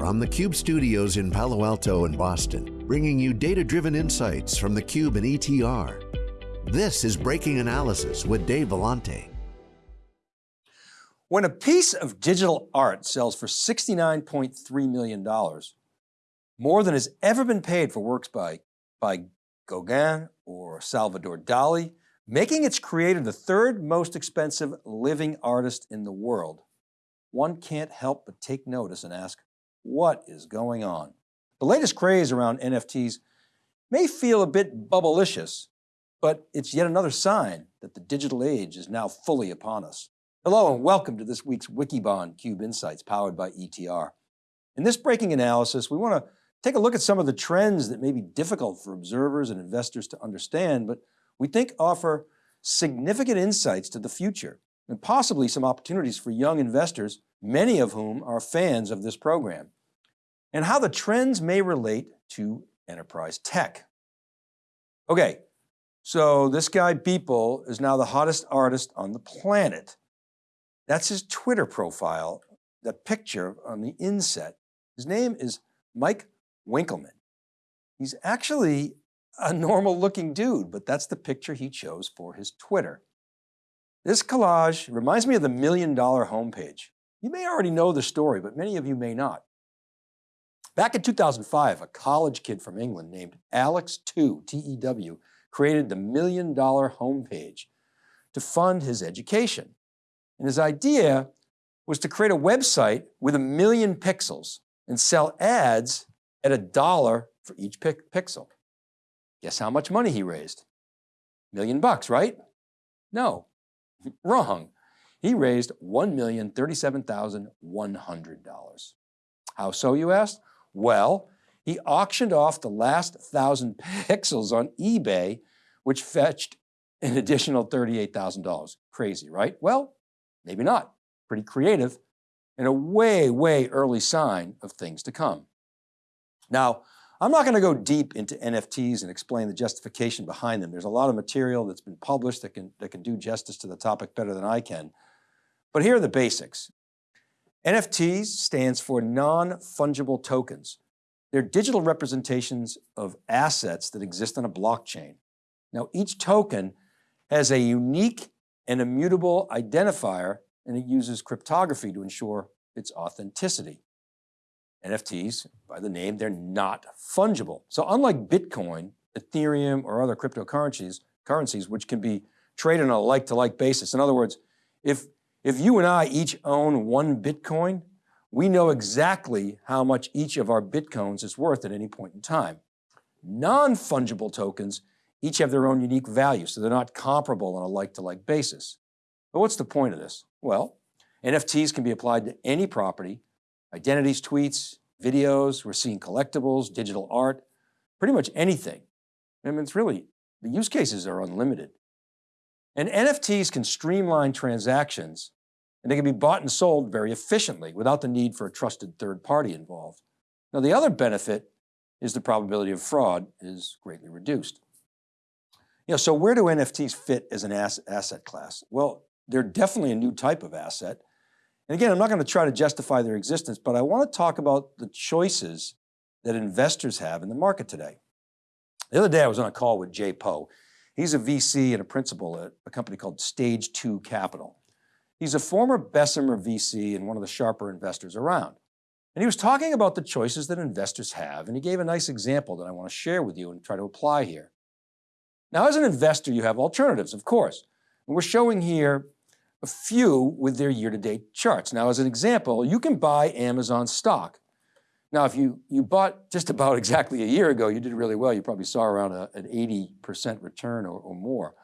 from the Cube studios in Palo Alto and Boston, bringing you data-driven insights from the Cube and ETR. This is Breaking Analysis with Dave Vellante. When a piece of digital art sells for $69.3 million, more than has ever been paid for works by, by Gauguin or Salvador Dali, making its creator the third most expensive living artist in the world, one can't help but take notice and ask, what is going on? The latest craze around NFTs may feel a bit bubblicious, but it's yet another sign that the digital age is now fully upon us. Hello and welcome to this week's Wikibon Cube Insights powered by ETR. In this breaking analysis, we want to take a look at some of the trends that may be difficult for observers and investors to understand, but we think offer significant insights to the future and possibly some opportunities for young investors, many of whom are fans of this program, and how the trends may relate to enterprise tech. Okay, so this guy Beeple is now the hottest artist on the planet. That's his Twitter profile, the picture on the inset. His name is Mike Winkelmann. He's actually a normal looking dude, but that's the picture he chose for his Twitter. This collage reminds me of the Million Dollar Homepage. You may already know the story, but many of you may not. Back in 2005, a college kid from England named Alex Tew, T-E-W, created the Million Dollar Homepage to fund his education. And his idea was to create a website with a million pixels and sell ads at a dollar for each pixel. Guess how much money he raised? Million bucks, right? No, Wrong. He raised $1,037,100. How so, you asked? Well, he auctioned off the last thousand pixels on eBay, which fetched an additional $38,000. Crazy, right? Well, maybe not. Pretty creative and a way, way early sign of things to come. Now, I'm not going to go deep into NFTs and explain the justification behind them. There's a lot of material that's been published that can, that can do justice to the topic better than I can. But here are the basics. NFTs stands for non-fungible tokens. They're digital representations of assets that exist on a blockchain. Now each token has a unique and immutable identifier and it uses cryptography to ensure its authenticity. NFTs, by the name, they're not fungible. So unlike Bitcoin, Ethereum, or other cryptocurrencies, currencies, which can be traded on a like-to-like -like basis. In other words, if, if you and I each own one Bitcoin, we know exactly how much each of our Bitcoins is worth at any point in time. Non-fungible tokens each have their own unique value, so they're not comparable on a like-to-like -like basis. But what's the point of this? Well, NFTs can be applied to any property identities, tweets, videos, we're seeing collectibles, digital art, pretty much anything. I mean, it's really, the use cases are unlimited. And NFTs can streamline transactions and they can be bought and sold very efficiently without the need for a trusted third party involved. Now the other benefit is the probability of fraud is greatly reduced. You know, so where do NFTs fit as an asset class? Well, they're definitely a new type of asset and again, I'm not going to try to justify their existence, but I want to talk about the choices that investors have in the market today. The other day I was on a call with Jay Po. He's a VC and a principal at a company called Stage 2 Capital. He's a former Bessemer VC and one of the sharper investors around. And he was talking about the choices that investors have, and he gave a nice example that I want to share with you and try to apply here. Now, as an investor, you have alternatives, of course. And we're showing here a few with their year-to-date charts. Now, as an example, you can buy Amazon stock. Now, if you, you bought just about exactly a year ago, you did really well. You probably saw around a, an 80% return or, or more.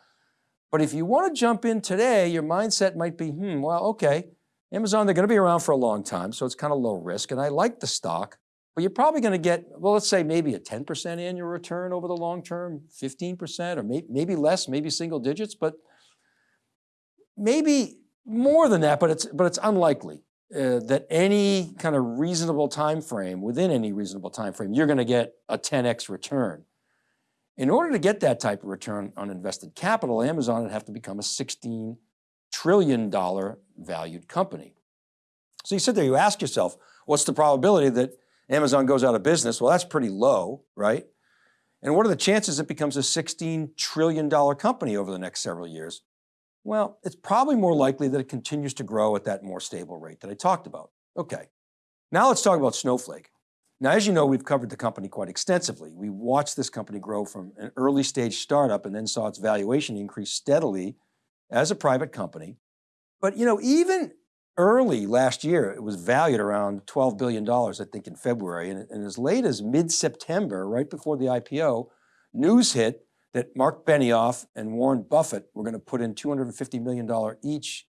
But if you want to jump in today, your mindset might be, hmm, well, okay, Amazon, they're going to be around for a long time, so it's kind of low risk, and I like the stock, but you're probably going to get, well, let's say maybe a 10% annual return over the long term, 15%, or may, maybe less, maybe single digits, but maybe more than that, but it's, but it's unlikely uh, that any kind of reasonable time frame, within any reasonable time frame, you're going to get a 10x return. In order to get that type of return on invested capital, Amazon would have to become a $16 trillion valued company. So you sit there, you ask yourself, what's the probability that Amazon goes out of business, well, that's pretty low, right? And what are the chances it becomes a $16 trillion company over the next several years? Well, it's probably more likely that it continues to grow at that more stable rate that I talked about. Okay, now let's talk about Snowflake. Now, as you know, we've covered the company quite extensively. We watched this company grow from an early stage startup and then saw its valuation increase steadily as a private company. But you know, even early last year, it was valued around $12 billion, I think in February. And, and as late as mid-September, right before the IPO, news hit that Mark Benioff and Warren Buffett were going to put in $250 million each,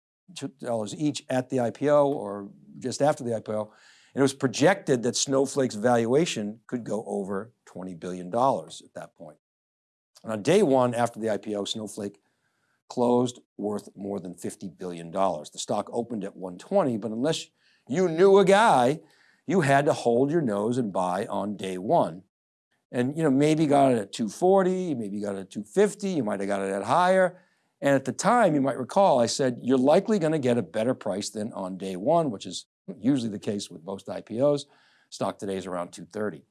dollars each at the IPO or just after the IPO. And it was projected that Snowflake's valuation could go over $20 billion at that point. And on day one after the IPO, Snowflake closed worth more than $50 billion. The stock opened at 120, but unless you knew a guy, you had to hold your nose and buy on day one and you know, maybe got it at 240, maybe got it at 250, you might have got it at higher. And at the time, you might recall, I said, you're likely going to get a better price than on day one, which is usually the case with most IPOs. Stock today is around 230.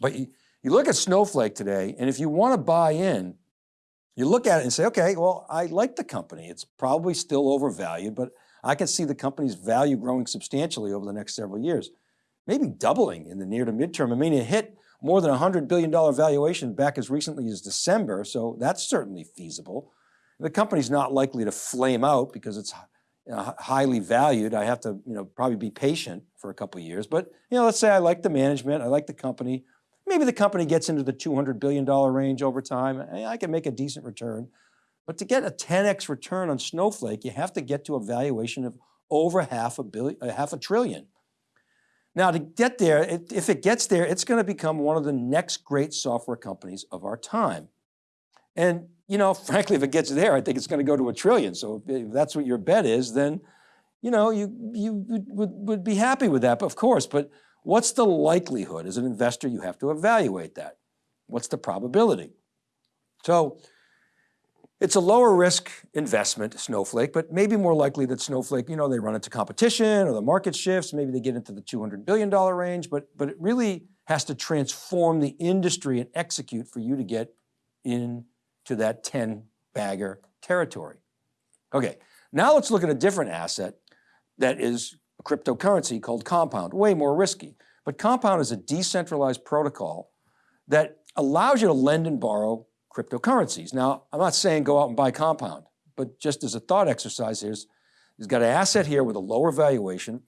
But you, you look at Snowflake today, and if you want to buy in, you look at it and say, okay, well, I like the company. It's probably still overvalued, but I can see the company's value growing substantially over the next several years, maybe doubling in the near to midterm. I mean, it hit more than a $100 billion valuation back as recently as December, so that's certainly feasible. The company's not likely to flame out because it's you know, highly valued. I have to you know, probably be patient for a couple years, but you know, let's say I like the management, I like the company. Maybe the company gets into the $200 billion range over time. I can make a decent return. But to get a 10X return on Snowflake, you have to get to a valuation of over half a billion, uh, half a trillion. Now to get there, it, if it gets there, it's going to become one of the next great software companies of our time. And you know, frankly, if it gets there, I think it's going to go to a trillion. So if that's what your bet is, then you know, you, you would, would be happy with that, of course, but what's the likelihood? As an investor, you have to evaluate that. What's the probability? So it's a lower risk investment, Snowflake, but maybe more likely that Snowflake, you know, they run into competition or the market shifts, maybe they get into the $200 billion range, but, but it really has to transform the industry and execute for you to get into that 10 bagger territory. Okay, now let's look at a different asset that is a cryptocurrency called Compound, way more risky. But Compound is a decentralized protocol that allows you to lend and borrow cryptocurrencies. Now, I'm not saying go out and buy Compound, but just as a thought exercise, here's, he's got an asset here with a lower valuation,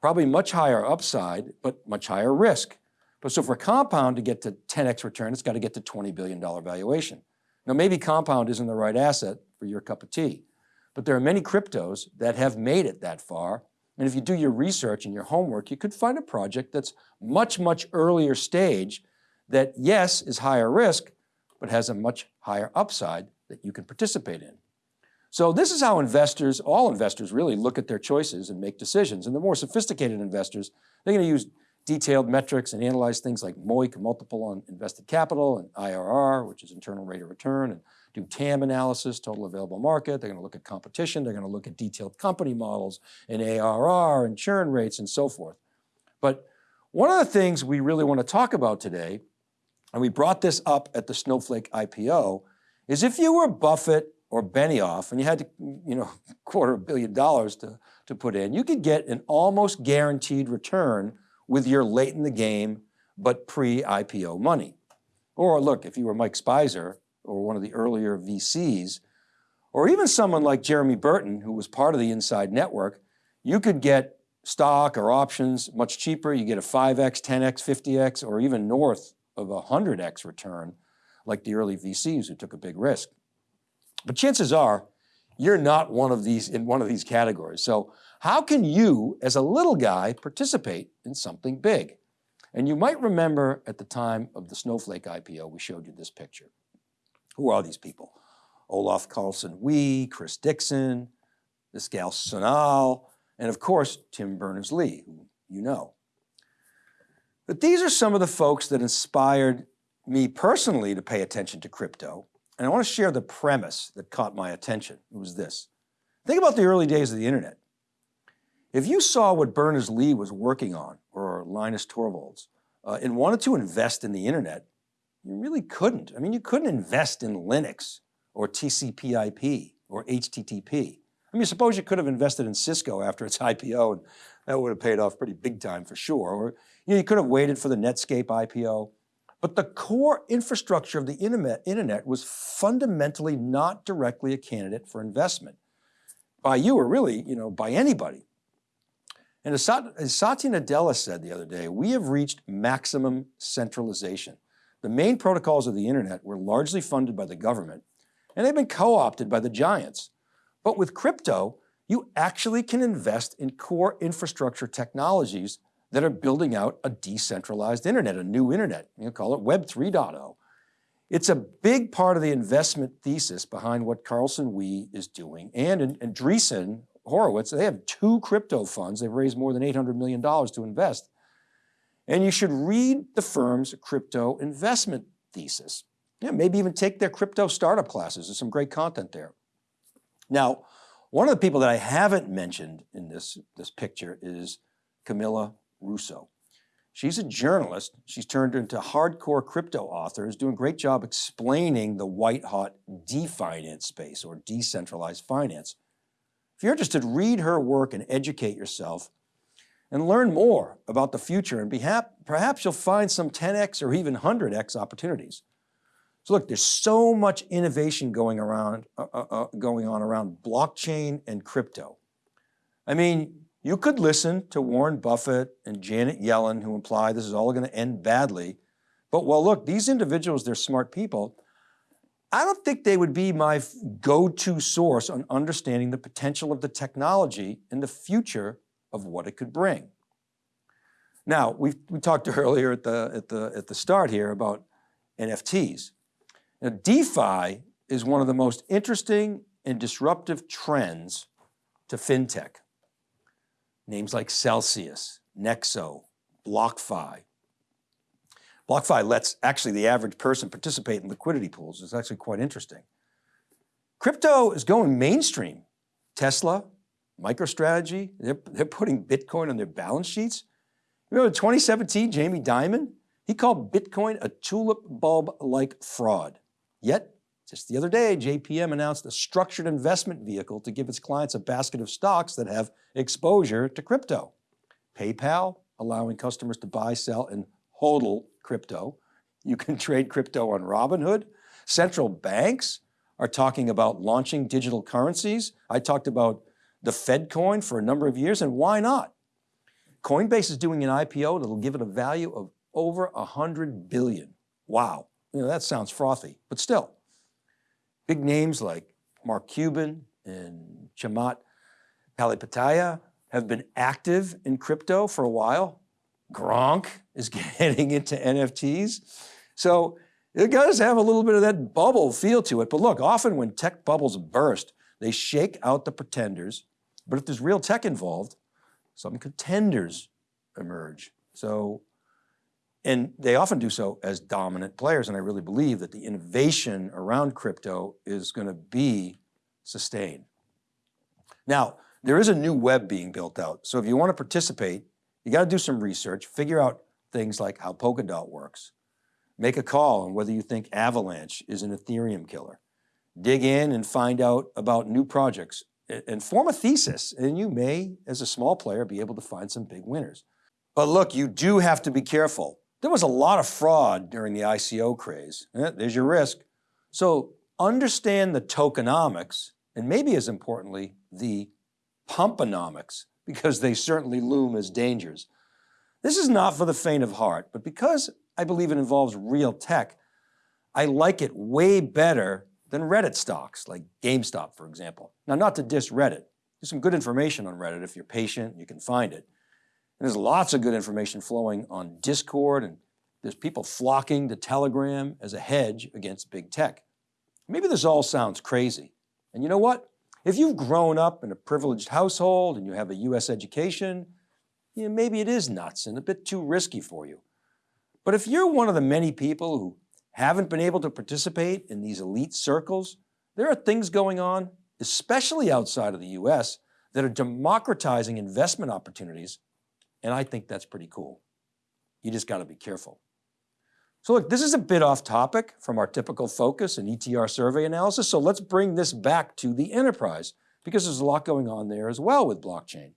probably much higher upside, but much higher risk. But so for Compound to get to 10X return, it's got to get to $20 billion valuation. Now maybe Compound isn't the right asset for your cup of tea, but there are many cryptos that have made it that far. And if you do your research and your homework, you could find a project that's much, much earlier stage that yes, is higher risk, but has a much higher upside that you can participate in. So this is how investors, all investors really look at their choices and make decisions. And the more sophisticated investors, they're going to use detailed metrics and analyze things like MOIC, multiple on invested capital, and IRR, which is internal rate of return, and do TAM analysis, total available market. They're going to look at competition. They're going to look at detailed company models and ARR and churn rates and so forth. But one of the things we really want to talk about today and we brought this up at the Snowflake IPO, is if you were Buffett or Benioff and you had to, you know, quarter a billion dollars to, to put in, you could get an almost guaranteed return with your late in the game, but pre-IPO money. Or look, if you were Mike Speiser or one of the earlier VCs, or even someone like Jeremy Burton, who was part of the Inside Network, you could get stock or options much cheaper. You get a 5X, 10X, 50X, or even north of a 100x return like the early VCs who took a big risk. But chances are you're not one of these in one of these categories. So how can you as a little guy participate in something big? And you might remember at the time of the Snowflake IPO, we showed you this picture. Who are these people? Olaf Carlson Wee, Chris Dixon, this gal Sonal, and of course, Tim Berners-Lee, who you know. But these are some of the folks that inspired me personally to pay attention to crypto. And I want to share the premise that caught my attention. It was this. Think about the early days of the internet. If you saw what Berners-Lee was working on, or Linus Torvalds, uh, and wanted to invest in the internet, you really couldn't. I mean, you couldn't invest in Linux or TCP IP or HTTP. I mean, suppose you could have invested in Cisco after its IPO and that would have paid off pretty big time for sure. Or you, know, you could have waited for the Netscape IPO. But the core infrastructure of the internet, was fundamentally not directly a candidate for investment by you or really, you know, by anybody. And as Satya Nadella said the other day, we have reached maximum centralization. The main protocols of the internet were largely funded by the government and they've been co-opted by the giants. But with crypto, you actually can invest in core infrastructure technologies that are building out a decentralized internet, a new internet, you call it Web 3.0. It's a big part of the investment thesis behind what Carlson Wee is doing. And, and Horowitz, they have two crypto funds. They've raised more than $800 million to invest. And you should read the firm's crypto investment thesis. Yeah, maybe even take their crypto startup classes. There's some great content there. Now, one of the people that I haven't mentioned in this, this picture is Camila Russo. She's a journalist. She's turned into hardcore crypto author, is doing a great job explaining the white hot definance space or decentralized finance. If you're interested, read her work and educate yourself and learn more about the future and perhaps you'll find some 10X or even 100X opportunities. So look, there's so much innovation going around, uh, uh, uh, going on around blockchain and crypto. I mean, you could listen to Warren Buffett and Janet Yellen who imply this is all going to end badly. But well, look, these individuals, they're smart people. I don't think they would be my go-to source on understanding the potential of the technology and the future of what it could bring. Now, we, we talked earlier at the, at, the, at the start here about NFTs. Now, DeFi is one of the most interesting and disruptive trends to FinTech. Names like Celsius, Nexo, BlockFi. BlockFi lets actually the average person participate in liquidity pools. It's actually quite interesting. Crypto is going mainstream. Tesla, MicroStrategy, they're, they're putting Bitcoin on their balance sheets. Remember 2017, Jamie Dimon, he called Bitcoin a tulip bulb-like fraud. Yet, just the other day, JPM announced a structured investment vehicle to give its clients a basket of stocks that have exposure to crypto. PayPal, allowing customers to buy, sell, and hodl crypto. You can trade crypto on Robinhood. Central banks are talking about launching digital currencies. I talked about the Fed coin for a number of years, and why not? Coinbase is doing an IPO that'll give it a value of over a 100 billion. Wow. You know, that sounds frothy, but still. Big names like Mark Cuban and Chamath Palihapitiya have been active in crypto for a while. Gronk is getting into NFTs. So it does have a little bit of that bubble feel to it. But look, often when tech bubbles burst, they shake out the pretenders. But if there's real tech involved, some contenders emerge. So and they often do so as dominant players. And I really believe that the innovation around crypto is going to be sustained. Now, there is a new web being built out. So if you want to participate, you got to do some research, figure out things like how Polkadot works, make a call on whether you think Avalanche is an Ethereum killer, dig in and find out about new projects and form a thesis. And you may, as a small player, be able to find some big winners. But look, you do have to be careful. There was a lot of fraud during the ICO craze. Eh, there's your risk. So understand the tokenomics, and maybe as importantly, the pumponomics, because they certainly loom as dangers. This is not for the faint of heart, but because I believe it involves real tech, I like it way better than Reddit stocks, like GameStop, for example. Now, not to diss Reddit. There's some good information on Reddit if you're patient, you can find it. And there's lots of good information flowing on Discord and there's people flocking to Telegram as a hedge against big tech. Maybe this all sounds crazy. And you know what? If you've grown up in a privileged household and you have a US education, you know, maybe it is nuts and a bit too risky for you. But if you're one of the many people who haven't been able to participate in these elite circles, there are things going on, especially outside of the US, that are democratizing investment opportunities. And I think that's pretty cool. You just got to be careful. So look, this is a bit off topic from our typical focus and ETR survey analysis. So let's bring this back to the enterprise because there's a lot going on there as well with blockchain.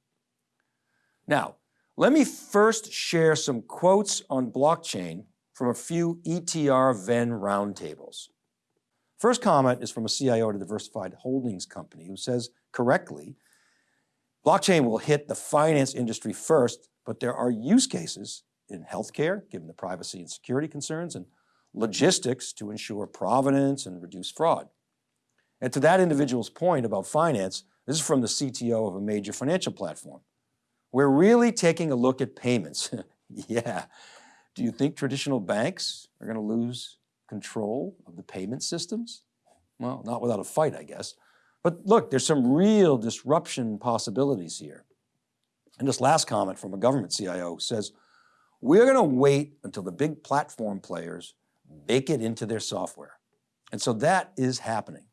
Now, let me first share some quotes on blockchain from a few ETR Venn roundtables. First comment is from a CIO at a diversified holdings company who says correctly, blockchain will hit the finance industry first, but there are use cases in healthcare, given the privacy and security concerns, and logistics to ensure provenance and reduce fraud. And to that individual's point about finance, this is from the CTO of a major financial platform. We're really taking a look at payments. yeah. Do you think traditional banks are going to lose control of the payment systems? Well, not without a fight, I guess. But look, there's some real disruption possibilities here. And this last comment from a government CIO says, we're going to wait until the big platform players bake it into their software. And so that is happening.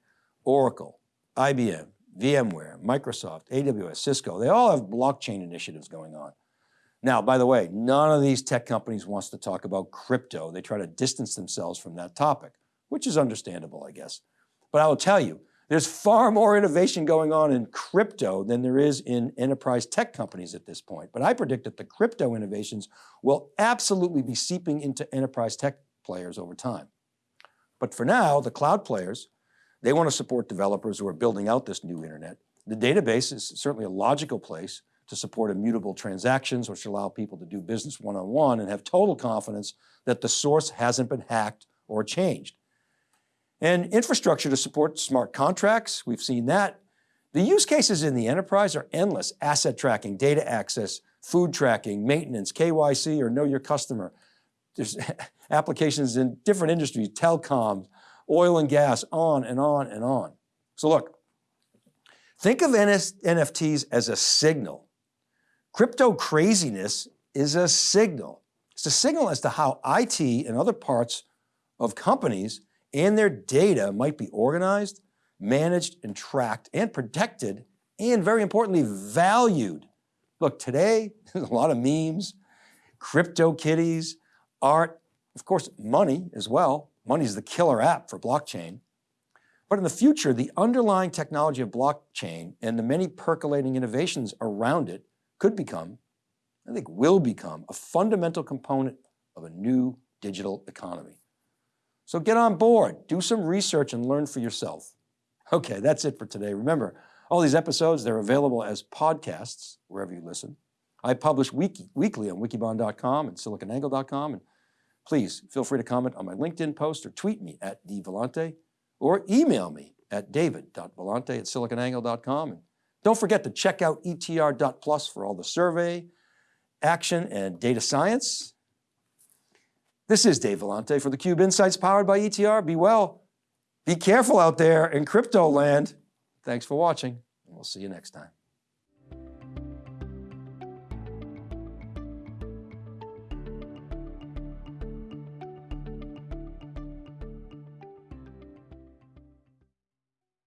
Oracle, IBM, VMware, Microsoft, AWS, Cisco, they all have blockchain initiatives going on. Now, by the way, none of these tech companies wants to talk about crypto. They try to distance themselves from that topic, which is understandable, I guess. But I will tell you, there's far more innovation going on in crypto than there is in enterprise tech companies at this point. But I predict that the crypto innovations will absolutely be seeping into enterprise tech players over time. But for now, the cloud players, they want to support developers who are building out this new internet. The database is certainly a logical place to support immutable transactions, which allow people to do business one-on-one -on -one and have total confidence that the source hasn't been hacked or changed. And infrastructure to support smart contracts, we've seen that. The use cases in the enterprise are endless. Asset tracking, data access, food tracking, maintenance, KYC, or know your customer. There's applications in different industries, telecom, oil and gas, on and on and on. So look, think of NFTs as a signal. Crypto craziness is a signal. It's a signal as to how IT and other parts of companies and their data might be organized, managed and tracked and protected and very importantly, valued. Look, today, there's a lot of memes, crypto kitties, art, of course, money as well. Money is the killer app for blockchain. But in the future, the underlying technology of blockchain and the many percolating innovations around it could become, I think will become, a fundamental component of a new digital economy. So get on board, do some research and learn for yourself. Okay, that's it for today. Remember, all these episodes, they're available as podcasts wherever you listen. I publish week weekly on wikibon.com and siliconangle.com. And please feel free to comment on my LinkedIn post or tweet me at dvellante or email me at david.vellante at siliconangle.com. And don't forget to check out etr.plus for all the survey, action, and data science. This is Dave Vellante for theCUBE Insights powered by ETR. Be well, be careful out there in crypto land. Thanks for watching, we'll see you next time.